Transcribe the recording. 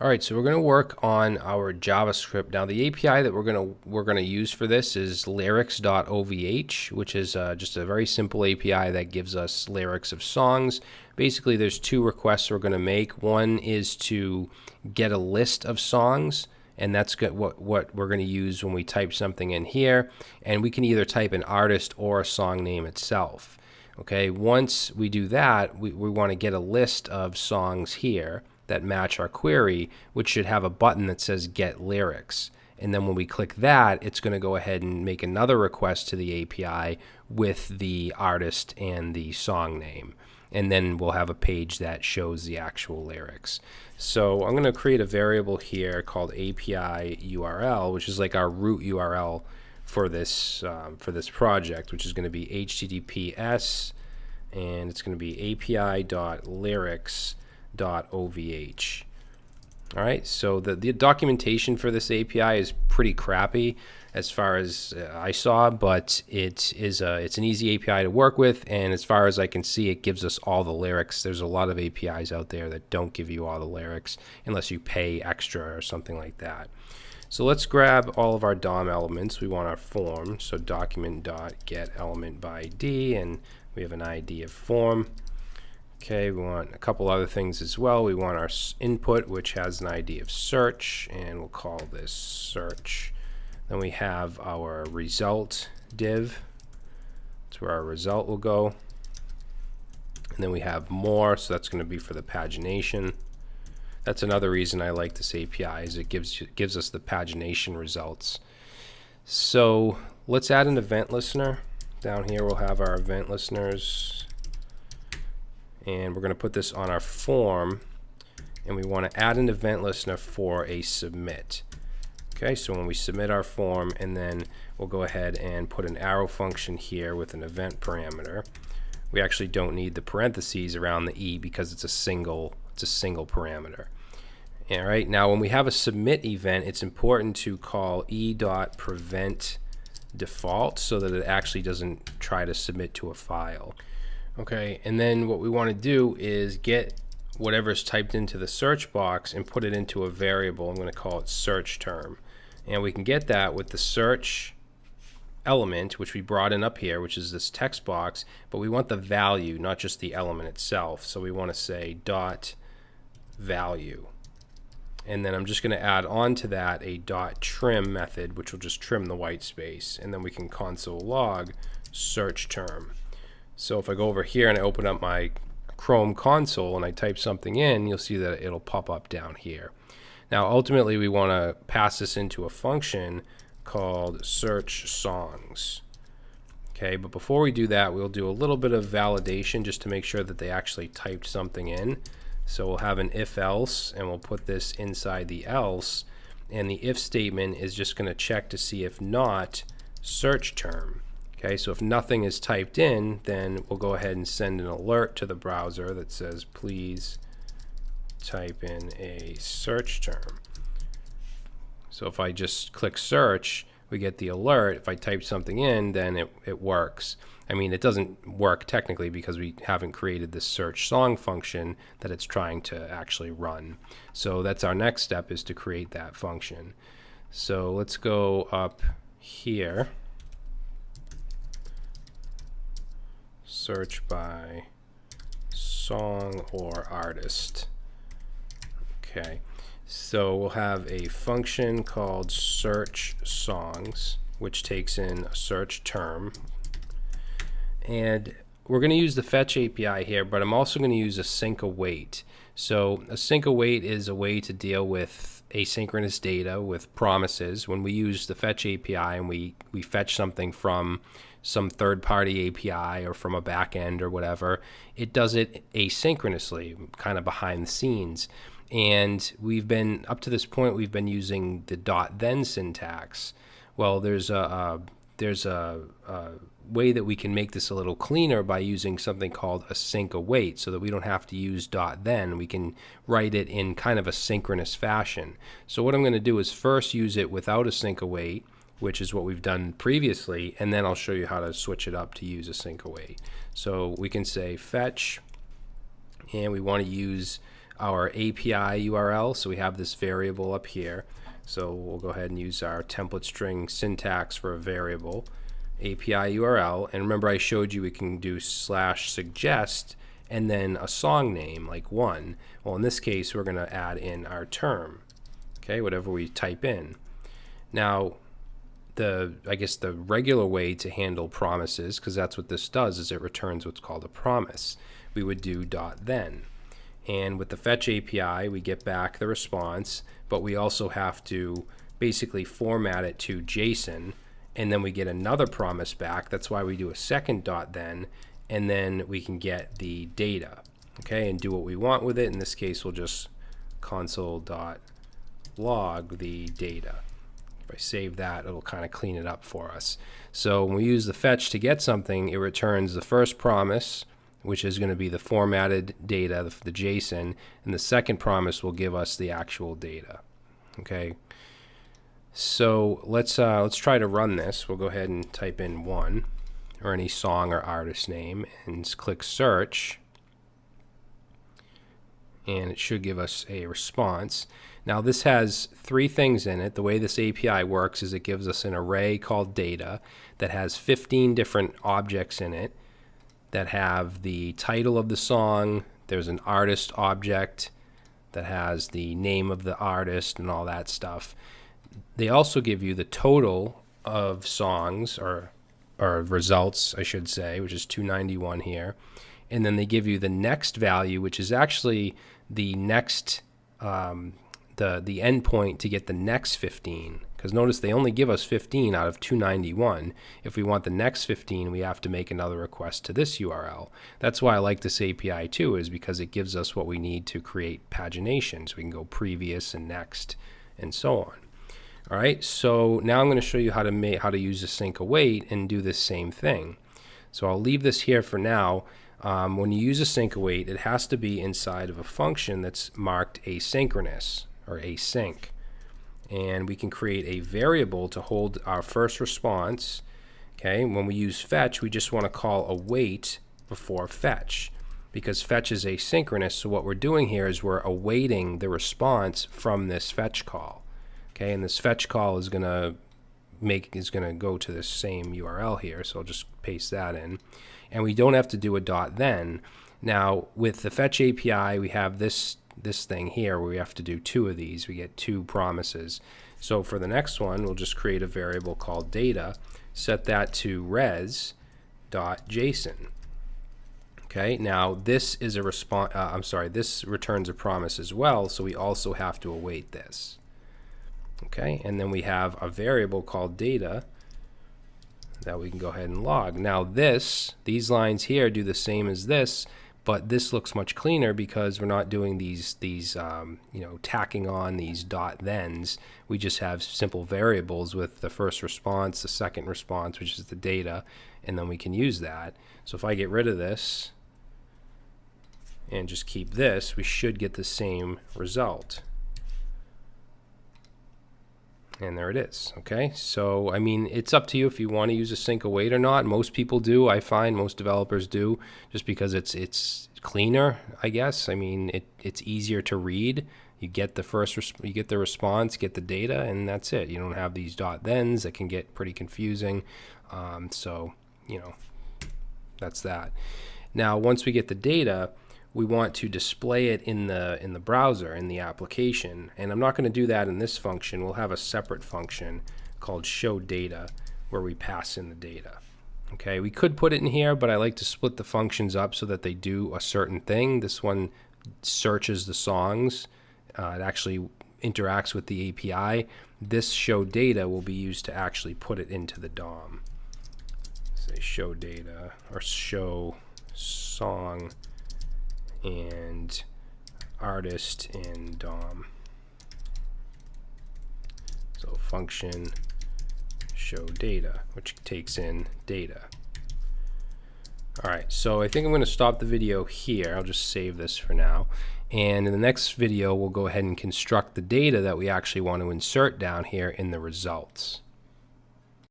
All right, so we're going to work on our JavaScript. Now, the API that we're going to we're going to use for this is lyrics.ovh, which is uh, just a very simple API that gives us lyrics of songs. Basically, there's two requests we're going to make. One is to get a list of songs, and that's what what we're going to use when we type something in here. And we can either type an artist or a song name itself. Okay, once we do that, we, we want to get a list of songs here that match our query, which should have a button that says get lyrics. And then when we click that, it's going to go ahead and make another request to the API with the artist and the song name. And then we'll have a page that shows the actual lyrics. So I'm going to create a variable here called API URL, which is like our root URL for this um, for this project, which is going to be HTTPS, and it's going to be API.lyrics All right, so the, the documentation for this API is pretty crappy as far as uh, I saw, but it is a, it's an easy API to work with, and as far as I can see, it gives us all the lyrics. There's a lot of APIs out there that don't give you all the lyrics unless you pay extra or something like that. So let's grab all of our DOM elements. We want our form, so document dot get element by ID, and we have an ID of form. Okay, we want a couple other things as well. We want our input, which has an ID of search, and we'll call this search. Then we have our result div. That's where our result will go. And then we have more, so that's going to be for the pagination. That's another reason I like this API is it gives gives us the pagination results. So let's add an event listener. Down here we'll have our event listeners and we're going to put this on our form and we want to add an event listener for a submit. Okay, so when we submit our form and then we'll go ahead and put an arrow function here with an event parameter. We actually don't need the parentheses around the E because it's a single it's a single parameter. All right, now when we have a submit event, it's important to call e.prevent default so that it actually doesn't try to submit to a file. Okay, and then what we want to do is get whatever's typed into the search box and put it into a variable. I'm going to call it search term. And we can get that with the search element, which we brought in up here, which is this text box, but we want the value, not just the element itself. So we want to say dot value. And then I'm just going to add on to that a dot trim method, which will just trim the white space. And then we can console log search term. So if I go over here and I open up my Chrome console and I type something in, you'll see that it'll pop up down here. Now ultimately we want to pass this into a function called search songs. Okay, but before we do that, we'll do a little bit of validation just to make sure that they actually typed something in. So we'll have an if else and we'll put this inside the else and the if statement is just going to check to see if not search term. Okay, so if nothing is typed in, then we'll go ahead and send an alert to the browser that says, please type in a search term. So if I just click search, we get the alert. If I type something in, then it, it works. I mean, it doesn't work technically because we haven't created this search song function that it's trying to actually run. So that's our next step is to create that function. So let's go up here. Search by song or artist. Okay, so we'll have a function called search songs, which takes in a search term. And we're going to use the fetch API here, but I'm also going to use a async await. So a async await is a way to deal with asynchronous data with promises. When we use the fetch API and we, we fetch something from some third party API or from a backend or whatever. It does it asynchronously, kind of behind the scenes. And we've been, up to this point, we've been using the dot then syntax. Well, there's a, a there's a, a, way that we can make this a little cleaner by using something called a async await so that we don't have to use dot then. We can write it in kind of a synchronous fashion. So what I'm going to do is first use it without a async await which is what we've done previously, and then I'll show you how to switch it up to use a async await. So we can say fetch, and we want to use our API URL. So we have this variable up here. So we'll go ahead and use our template string syntax for a variable API URL. And remember I showed you we can do slash suggest and then a song name like one. Well, in this case, we're going to add in our term, okay, whatever we type in. Now, the I guess the regular way to handle promises, because that's what this does, is it returns what's called a promise. We would do dot then. And with the fetch API, we get back the response, but we also have to basically format it to JSON, and then we get another promise back. That's why we do a second dot then, and then we can get the data, okay, and do what we want with it. In this case, we'll just console dot log the data. If I save that, it'll kind of clean it up for us. So when we use the fetch to get something, it returns the first promise, which is going to be the formatted data, the, the JSON, and the second promise will give us the actual data. Okay. So let's uh, let's try to run this. We'll go ahead and type in one or any song or artist name and click search and it should give us a response. Now this has three things in it. The way this API works is it gives us an array called data that has 15 different objects in it that have the title of the song, there's an artist object that has the name of the artist and all that stuff. They also give you the total of songs or or results, I should say, which is 291 here. And then they give you the next value, which is actually the next um, the the endpoint to get the next 15 because notice they only give us 15 out of 291. If we want the next 15, we have to make another request to this URL. That's why I like this API too, is because it gives us what we need to create pagination. So We can go previous and next and so on. All right, so now I'm going to show you how to make how to use async await and do the same thing. So I'll leave this here for now. Um, when you use a sync await, it has to be inside of a function that's marked asynchronous or async and we can create a variable to hold our first response. Okay, when we use fetch, we just want to call await before fetch because fetch is asynchronous. So what we're doing here is we're awaiting the response from this fetch call. Okay, and this fetch call is going to make is to go to the same URL here. So I'll just paste that in, and we don't have to do a dot then. Now with the fetch API, we have this this thing here where we have to do two of these. We get two promises. So for the next one, we'll just create a variable called data, set that to res.json. Okay, now this is a response, uh, I'm sorry, this returns a promise as well, so we also have to await this. Okay, and then we have a variable called data that we can go ahead and log. Now this, these lines here do the same as this, but this looks much cleaner because we're not doing these these um, you know tacking on these dot thens. We just have simple variables with the first response the second response which is the data and then we can use that. So if I get rid of this and just keep this we should get the same result and there it is okay? So I mean it's up to you if you want to use async await or not. Most people do I find most developers do just because it's it's cleaner I guess. I mean it it's easier to read. You get the first you get the response get the data and that's it. You don't have these dot thens that can get pretty confusing. Um, so you know that's that. Now once we get the data we want to display it in the in the browser in the application. And I'm not going to do that in this function. We'll have a separate function called show data where we pass in the data. Okay we could put it in here but I like to split the functions up so that they do a certain thing. This one searches the songs. Uh, it actually interacts with the API this show data will be used to actually put it into the DOM say show data or show song and artist and DOM. So function show data, which takes in data. All right, so I think I'm going to stop the video here. I'll just save this for now. And in the next video, we'll go ahead and construct the data that we actually want to insert down here in the results.